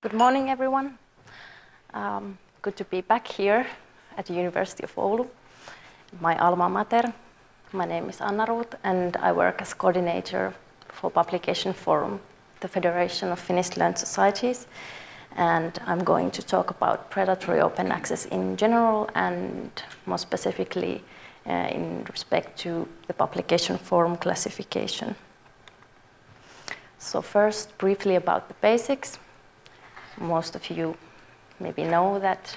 Good morning, everyone. Um, good to be back here at the University of Oulu, my alma mater. My name is Anna Ruth, and I work as coordinator for Publication Forum, the Federation of Finnish Learned Societies. And I'm going to talk about predatory open access in general and more specifically uh, in respect to the Publication Forum classification. So first, briefly about the basics most of you maybe know that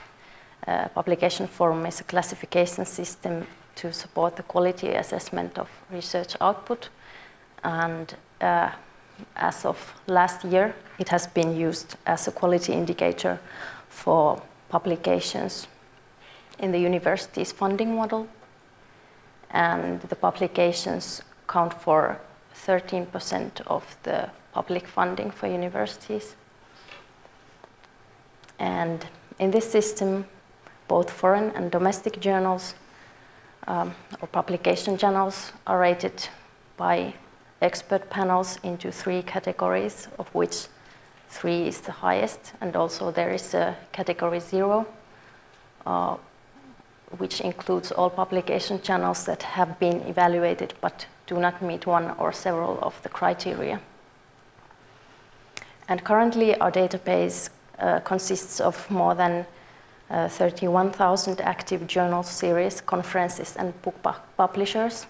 uh, Publication Forum is a classification system to support the quality assessment of research output. And uh, as of last year, it has been used as a quality indicator for publications in the university's funding model. And the publications count for 13% of the public funding for universities. And in this system, both foreign and domestic journals um, or publication journals are rated by expert panels into three categories, of which three is the highest, and also there is a category zero, uh, which includes all publication channels that have been evaluated but do not meet one or several of the criteria. And currently our database consists of more than uh, 31,000 active journal series, conferences, and book publishers.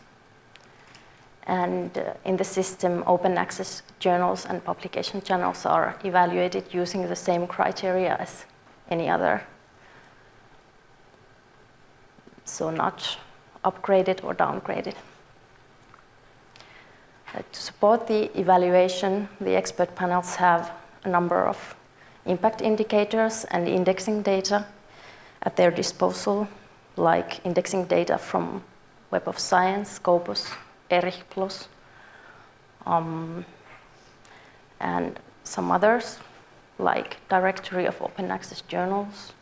And uh, in the system, open access journals and publication channels are evaluated using the same criteria as any other. So not upgraded or downgraded. Uh, to support the evaluation, the expert panels have a number of impact indicators and indexing data at their disposal, like indexing data from Web of Science, Scopus, ERIH PLUS, um, and some others, like Directory of Open Access Journals,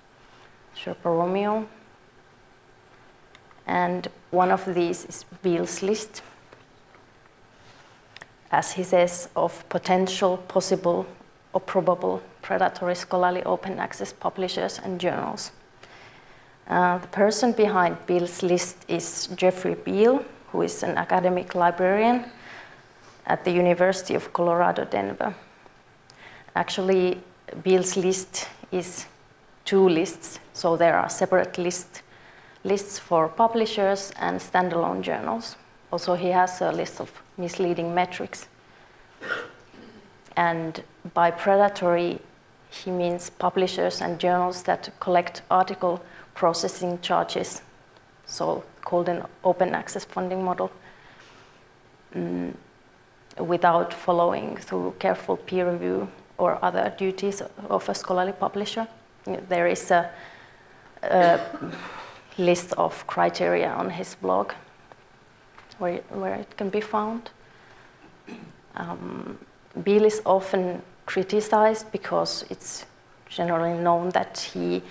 Sherpa Romeo, and one of these is Beall's list, as he says, of potential, possible, or probable predatory scholarly open access publishers and journals. Uh, the person behind Beall's list is Jeffrey Beall, who is an academic librarian at the University of Colorado, Denver. Actually, Beall's list is two lists, so there are separate list, lists for publishers and standalone journals. Also, he has a list of misleading metrics. And by predatory, he means publishers and journals that collect article processing charges, so called an open access funding model, um, without following through careful peer review or other duties of a scholarly publisher. There is a, a list of criteria on his blog where, where it can be found. Um, Beall is often criticized because it's generally known that he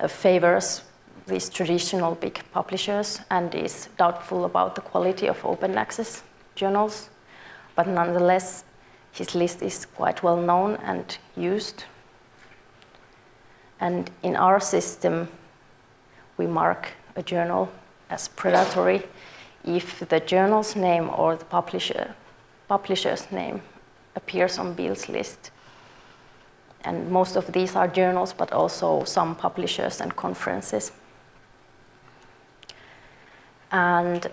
uh, favors these traditional big publishers and is doubtful about the quality of open access journals. But nonetheless, his list is quite well known and used. And in our system, we mark a journal as predatory if the journal's name or the publisher, publisher's name appears on Beall's list. And most of these are journals, but also some publishers and conferences. And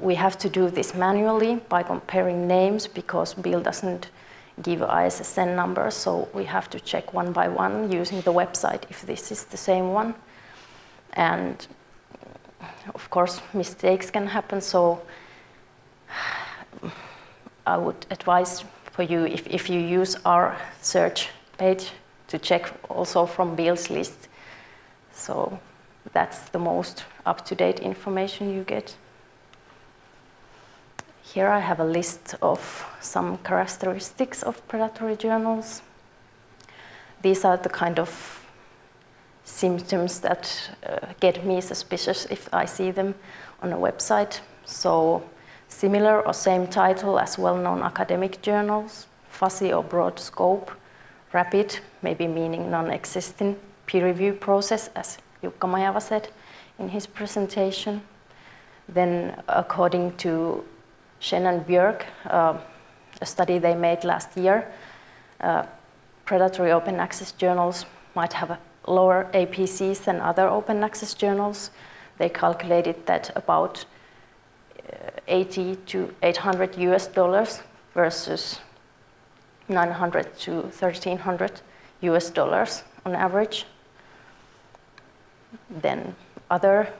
we have to do this manually by comparing names because Beall doesn't give ISSN numbers, so we have to check one by one using the website if this is the same one. And of course, mistakes can happen, so I would advise for you if, if you use our search page to check also from Beall's list. So that's the most up-to-date information you get. Here I have a list of some characteristics of predatory journals. These are the kind of symptoms that uh, get me suspicious if I see them on a website. So similar or same title as well-known academic journals, fuzzy or broad scope, rapid, maybe meaning non-existing peer review process, as Jukka Majava said in his presentation. Then according to and Björk, uh, a study they made last year, uh, predatory open access journals might have lower APCs than other open access journals. They calculated that about 80 to 800 US dollars versus 900 to 1300 US dollars on average. Then other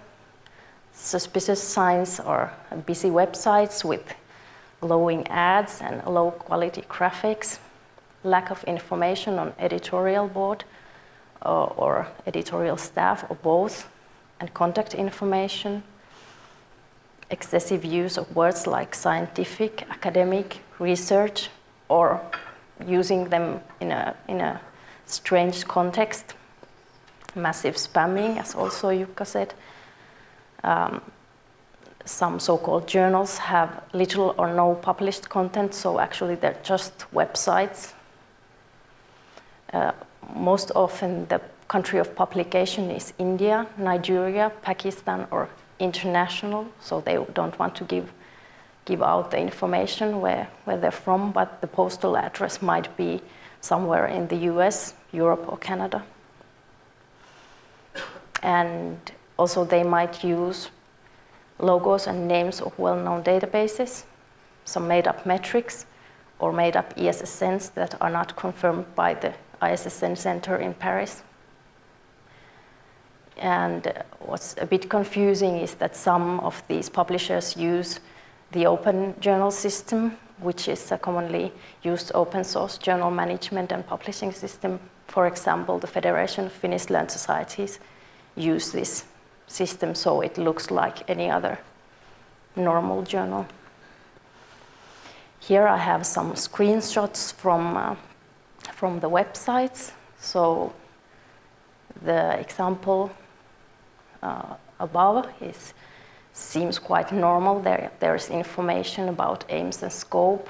suspicious signs are busy websites with glowing ads and low quality graphics, lack of information on editorial board uh, or editorial staff or both, and contact information, excessive use of words like scientific, academic, research, or using them in a, in a strange context, massive spamming, as also Jukka said. Um, some so-called journals have little or no published content, so actually they're just websites. Uh, most often the country of publication is India, Nigeria, Pakistan, or international, so they don't want to give, give out the information where, where they're from, but the postal address might be somewhere in the US, Europe, or Canada. And also they might use logos and names of well-known databases, some made-up metrics, or made-up ISSNs that are not confirmed by the ISSN Center in Paris. And what's a bit confusing is that some of these publishers use the open journal system, which is a commonly used open source journal management and publishing system. For example, the Federation of Finnish Learned Societies use this system so it looks like any other normal journal. Here I have some screenshots from, uh, from the websites. So the example uh, above is, seems quite normal. There, there's information about aims and scope,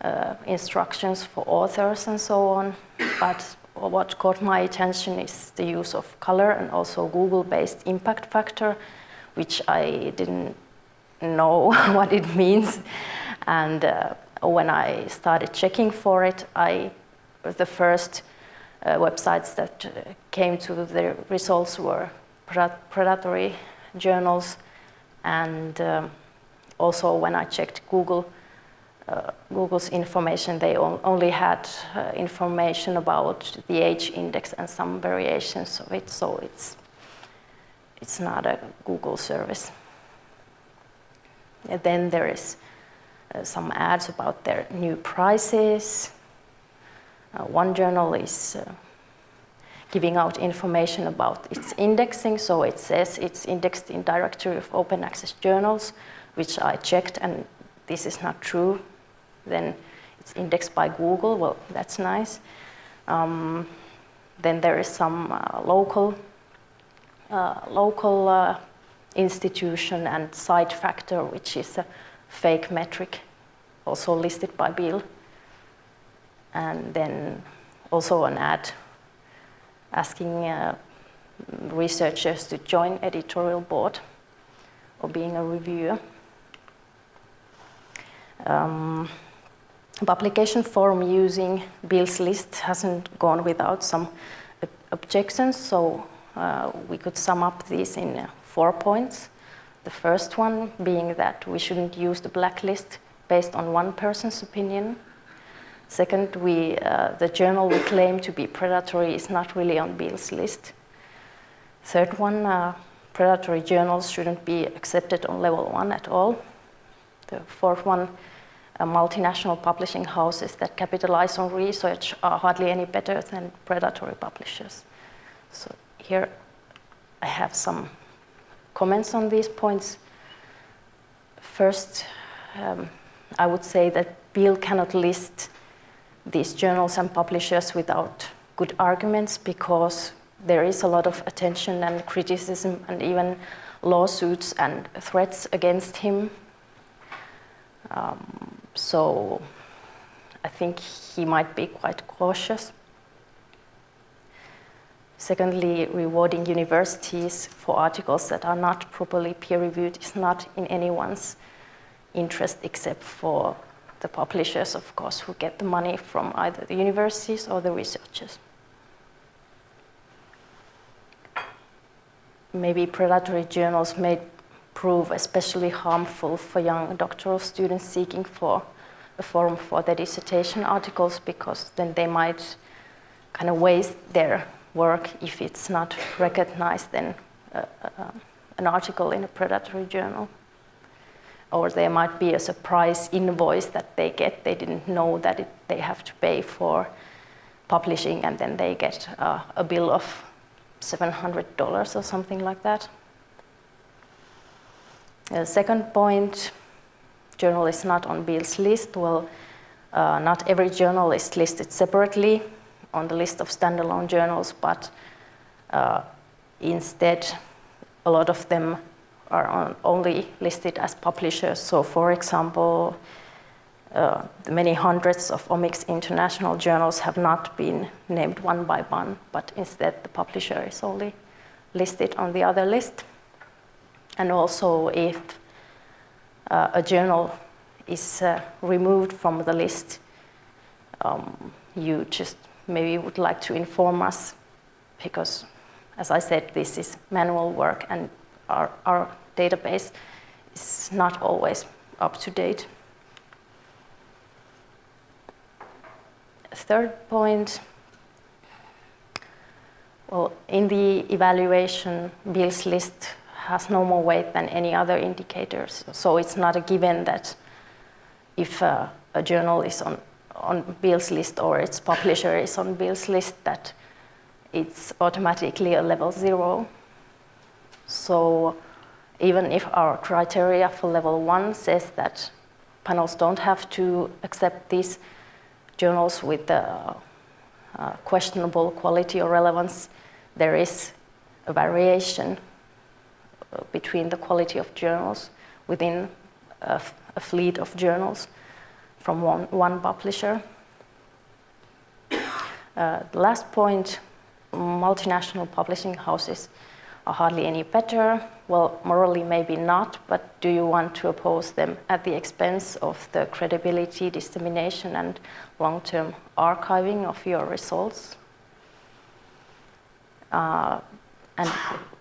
uh, instructions for authors and so on. But what caught my attention is the use of color and also Google-based impact factor, which I didn't know what it means. And uh, when I started checking for it, I, the first uh, websites that uh, came to the results were predatory journals. And um, also when I checked Google, uh, Google's information, they only had uh, information about the h-index and some variations of it, so it's, it's not a Google service. And then there is uh, some ads about their new prices. Uh, one journal is uh, giving out information about its indexing, so it says it's indexed in directory of open access journals, which I checked and this is not true then it's indexed by Google. Well, that's nice. Um, then there is some uh, local, uh, local uh, institution and site factor, which is a fake metric, also listed by Beall. And then also an ad asking uh, researchers to join editorial board or being a reviewer. Um, Publication Forum using Beall's list hasn't gone without some objections, so uh, we could sum up these in uh, four points. The first one being that we shouldn't use the blacklist based on one person's opinion. Second, we, uh, the journal we claim to be predatory is not really on Beall's list. Third one, uh, predatory journals shouldn't be accepted on level one at all. The fourth one, multinational publishing houses that capitalize on research are hardly any better than predatory publishers. So here I have some comments on these points. First, um, I would say that Beall cannot list these journals and publishers without good arguments because there is a lot of attention and criticism and even lawsuits and threats against him. Um, so I think he might be quite cautious. Secondly, rewarding universities for articles that are not properly peer-reviewed is not in anyone's interest except for the publishers, of course, who get the money from either the universities or the researchers. Maybe predatory journals may prove especially harmful for young doctoral students seeking for a forum for their dissertation articles because then they might kind of waste their work if it's not recognized in uh, uh, an article in a predatory journal. Or there might be a surprise invoice that they get. They didn't know that it, they have to pay for publishing and then they get uh, a bill of $700 or something like that. The second point, journalists not on Beall's list. Well, uh, not every journal is listed separately on the list of standalone journals, but uh, instead a lot of them are on, only listed as publishers. So for example, uh, the many hundreds of Omics international journals have not been named one by one, but instead the publisher is only listed on the other list. And also if uh, a journal is uh, removed from the list, um, you just maybe would like to inform us because, as I said, this is manual work and our, our database is not always up to date. Third point, well, in the evaluation, Beall's list has no more weight than any other indicators. So it's not a given that if uh, a journal is on on Beall's list or its publisher is on Beall's list that it's automatically a level zero. So even if our criteria for level one says that panels don't have to accept these journals with uh, uh, questionable quality or relevance, there is a variation uh, between the quality of journals within a, a fleet of journals from one, one publisher. Uh, the last point, multinational publishing houses are hardly any better. Well, morally maybe not, but do you want to oppose them at the expense of the credibility, dissemination, and long-term archiving of your results? Uh, and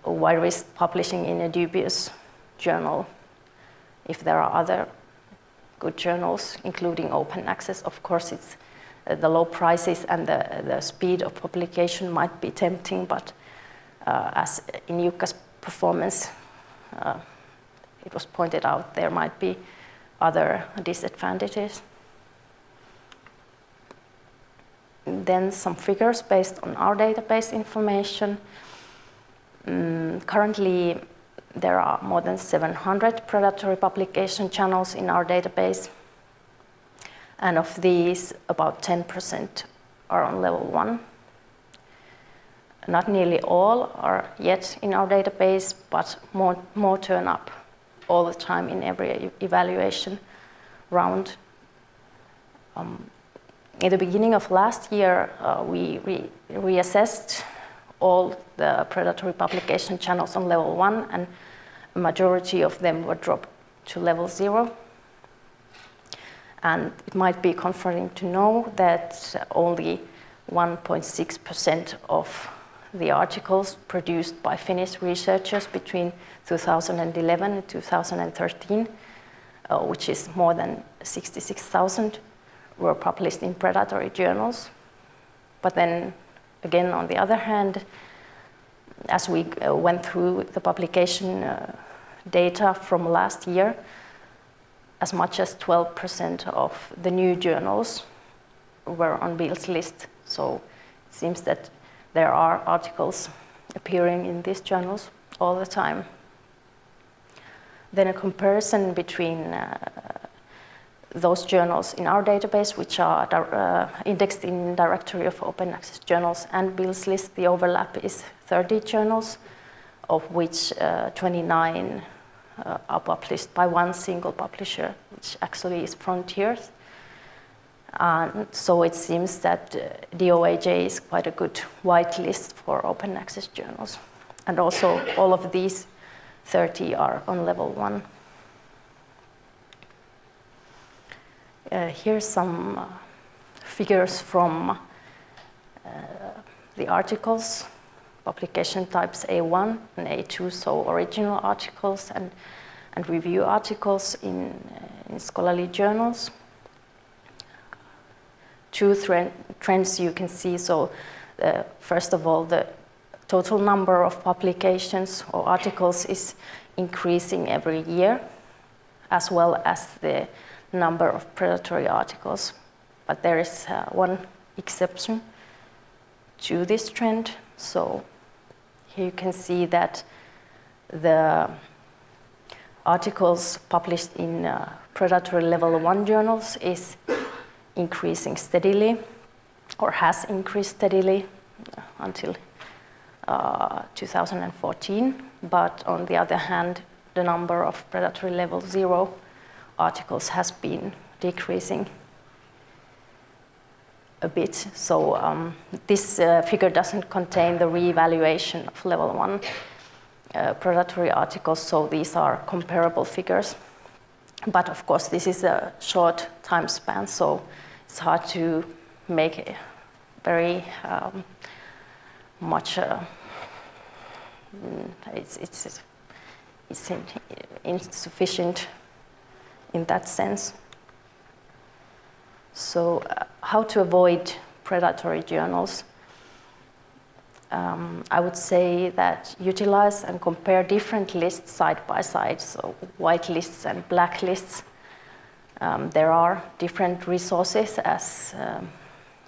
why risk publishing in a dubious journal if there are other good journals, including open access. Of course, it's uh, the low prices and the, the speed of publication might be tempting, but as in Jukka's performance, uh, it was pointed out, there might be other disadvantages. Then some figures based on our database information. Mm, currently, there are more than 700 predatory publication channels in our database. And of these, about 10% are on level one. Not nearly all are yet in our database, but more, more turn up all the time in every evaluation round. Um, in the beginning of last year, uh, we re reassessed all the predatory publication channels on level one and a majority of them were dropped to level zero. And it might be comforting to know that only 1.6% of the articles produced by Finnish researchers between 2011 and 2013, uh, which is more than 66,000, were published in predatory journals. But then again, on the other hand, as we uh, went through the publication uh, data from last year, as much as 12% of the new journals were on Beall's list. So it seems that there are articles appearing in these journals all the time. Then a comparison between uh, those journals in our database, which are uh, indexed in directory of open access journals and Beall's list, the overlap is 30 journals, of which uh, 29 uh, are published by one single publisher, which actually is Frontiers. So it seems that uh, DOAJ is quite a good whitelist for open access journals. And also all of these 30 are on level one. Uh, here's some uh, figures from uh, the articles, publication types A1 and A2, so original articles and, and review articles in, uh, in scholarly journals. Two trends you can see, so uh, first of all, the total number of publications or articles is increasing every year, as well as the number of predatory articles. But there is uh, one exception to this trend. So here you can see that the articles published in uh, predatory level one journals is increasing steadily or has increased steadily until uh, 2014. But on the other hand, the number of predatory level zero articles has been decreasing a bit. So um, this uh, figure doesn't contain the reevaluation of level one uh, predatory articles, so these are comparable figures. But of course, this is a short time span, so it's hard to make it very um, much. Uh, mm, it's, it's, it's insufficient in that sense. So uh, how to avoid predatory journals? Um, I would say that utilize and compare different lists side by side, so white lists and black lists. Um, there are different resources as um,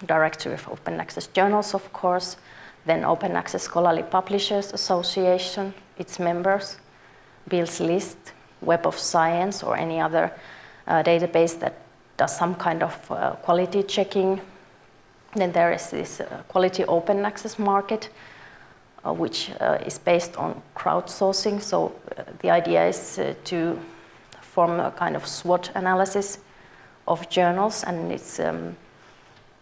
Directory of Open Access Journals, of course, then Open Access Scholarly Publishers Association, its members, Beall's list, Web of Science or any other uh, database that does some kind of uh, quality checking. Then there is this uh, quality open access market, uh, which uh, is based on crowdsourcing. So uh, the idea is to form a kind of SWOT analysis of journals, and it's um,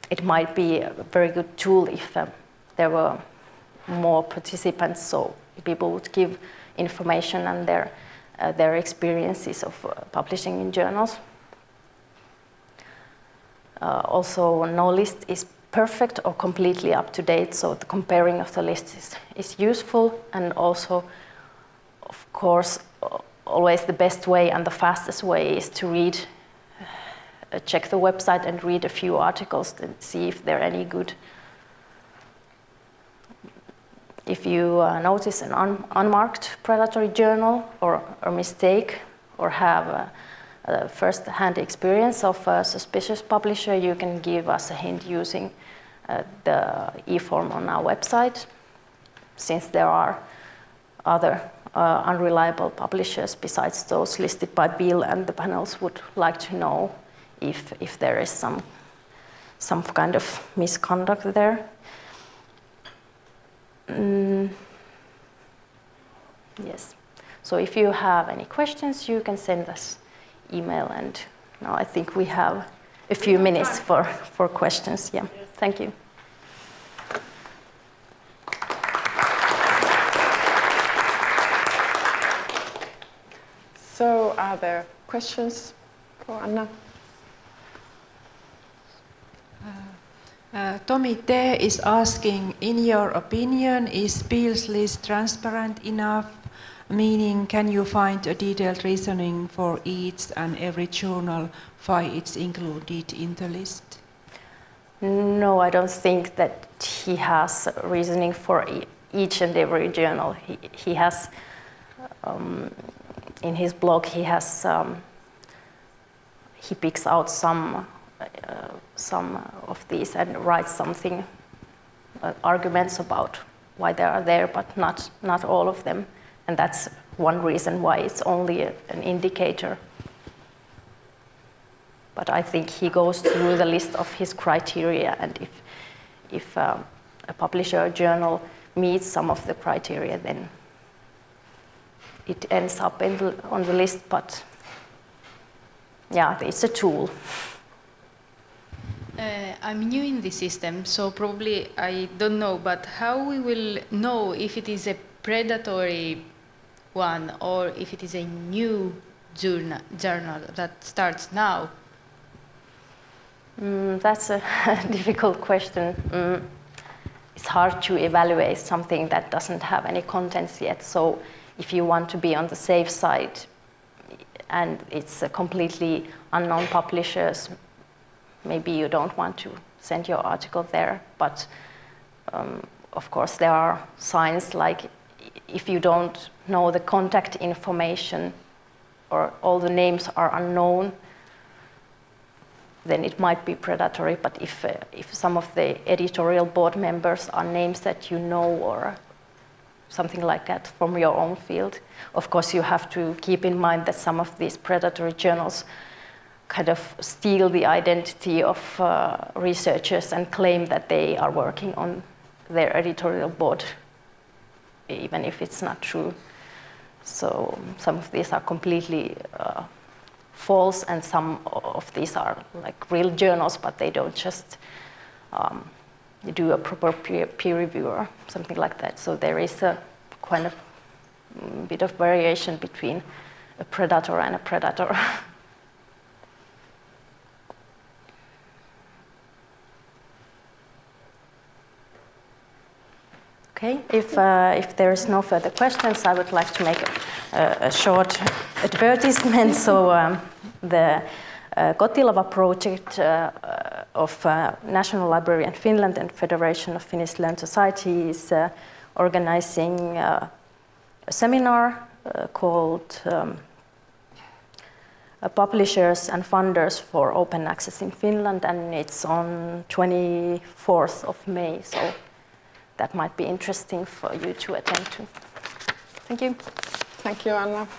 it might be a very good tool if there were more participants, so people would give information and their uh, their experiences of uh, publishing in journals. Uh, also, no list is perfect or completely up to date, so the comparing of the lists is, is useful and also, of course, always the best way and the fastest way is to read, uh, check the website and read a few articles and see if they're any good if you uh, notice an un unmarked predatory journal or a mistake or have a, a first-hand experience of a suspicious publisher, you can give us a hint using uh, the e-form on our website. Since there are other uh, unreliable publishers besides those listed by Beall and the panels would like to know if, if there is some, some kind of misconduct there. Mm, yes. So if you have any questions, you can send us email. And now I think we have a few minutes for, for questions. Yeah, thank you. So are there questions for Anna? Uh, Tommy T is asking, in your opinion, is Beall's list transparent enough? Meaning, can you find a detailed reasoning for each and every journal why it's included in the list? No, I don't think that he has reasoning for e each and every journal. He, he has, um, in his blog, he has, um, he picks out some uh, some of these and writes something, uh, arguments about why they are there, but not, not all of them. And that's one reason why it's only a, an indicator. But I think he goes through the list of his criteria, and if, if uh, a publisher or journal meets some of the criteria, then it ends up the, on the list, but yeah, it's a tool. Uh, I'm new in the system, so probably I don't know, but how we will know if it is a predatory one or if it is a new journal, journal that starts now? Mm, that's a difficult question. Mm, it's hard to evaluate something that doesn't have any contents yet. So if you want to be on the safe side and it's a completely unknown publishers, maybe you don't want to send your article there. But um, of course, there are signs like if you don't know the contact information or all the names are unknown, then it might be predatory. But if, uh, if some of the editorial board members are names that you know or something like that from your own field, of course you have to keep in mind that some of these predatory journals kind of steal the identity of uh, researchers and claim that they are working on their editorial board, even if it's not true. So some of these are completely uh, false, and some of these are like real journals, but they don't just um, do a proper peer, peer review or something like that. So there is a kind of mm, bit of variation between a predator and a predator. Okay, if, uh, if there is no further questions, I would like to make a, a short advertisement. So um, the uh, Kotilava project uh, of uh, National Library in Finland and Federation of Finnish Learned Society is uh, organizing uh, a seminar called um, Publishers and Funders for Open Access in Finland and it's on 24th of May. So that might be interesting for you to attend to. Thank you. Thank you, Anna.